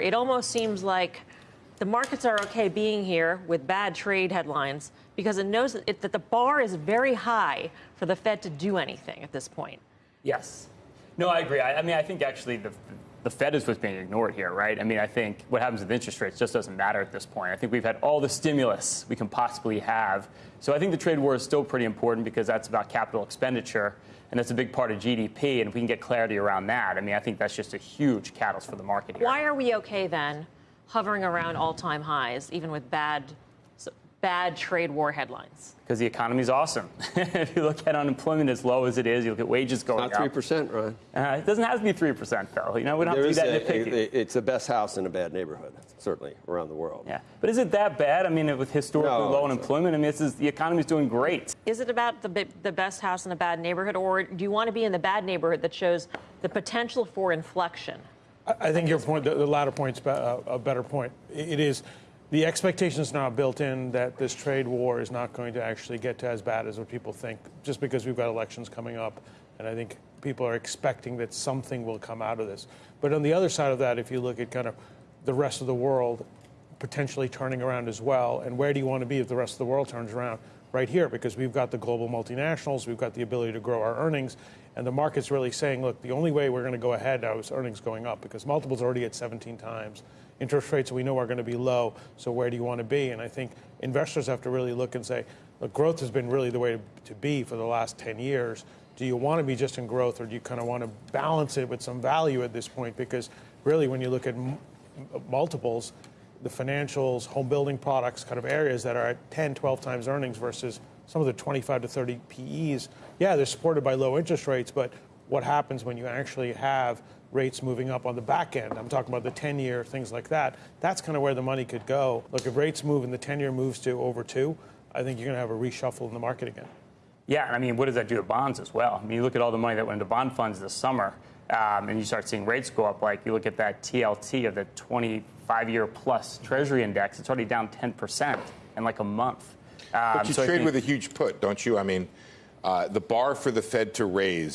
It almost seems like the markets are okay being here with bad trade headlines because it knows that, it, that the bar is very high for the Fed to do anything at this point. Yes. No, I agree. I, I mean, I think actually the, the Fed is what's being ignored here, right? I mean, I think what happens with interest rates just doesn't matter at this point. I think we've had all the stimulus we can possibly have. So I think the trade war is still pretty important because that's about capital expenditure, and that's a big part of GDP. And if we can get clarity around that, I mean, I think that's just a huge catalyst for the market here. Why are we okay then, hovering around all-time highs, even with bad, bad trade war headlines? Because the economy's awesome. if you look at unemployment as low as it is, you look at wages going up. Not three percent, Ryan. Uh, it doesn't have to be three percent, though. You know, we don't There have to be that a- a- it's the best house in a bad neighborhood, certainly around the world. yeah, but is it that bad? I mean, with historically No, low unemployment, I mean, this is, the economy's doing great. Is it about the, the best house in a bad neighborhood, or do you want to be in the bad neighborhood that shows the potential for inflection? I I think your point, the the latter point's be- a a better point. It is, the expectation is now built in that this trade war is not going to actually get to as bad as what people think, just because we've got elections coming up. And I think people are expecting that something will come out of this. But on the other side of that, if you look at kind of the rest of the world potentially turning around as well, and where do you want to be if the rest of the world turns around? Right here, because we've got the global multinationals, we've got the ability to grow our earnings, and the market's really saying, look, the only way we're going to go ahead now is earnings going up because multiples are already at 17 times. Interest rates we know are going to be low, so where do you want to be? And I think investors have to really look and say, look, growth has been really the way to be for the last 10 years. Do you want to be just in growth or do you kind of want to balance it with some value at this point? Because really, when you look at multiples, the financials, home building products, kind of areas that are at 10, 12 times earnings versus some of the 25 to 30 PEs. Yeah, they're supported by low interest rates, but what happens when you actually have rates moving up on the back end? I'm talking about the 10 year, things like that. That's kind of where the money could go. Look, if rates move and the 10 year moves to over two, I think you're going to have a reshuffle in the market again. Yeah, I mean, what does that do to bonds as well? I mean, you look at all the money that went into bond funds this summer, um, and you start seeing rates go up. Like you look at that TLT of the 25-year plus Treasury index; it's already down 10 percent in like a month. Um, But you so trade think- with a huge put, don't you? I mean, uh, the bar for the Fed to raise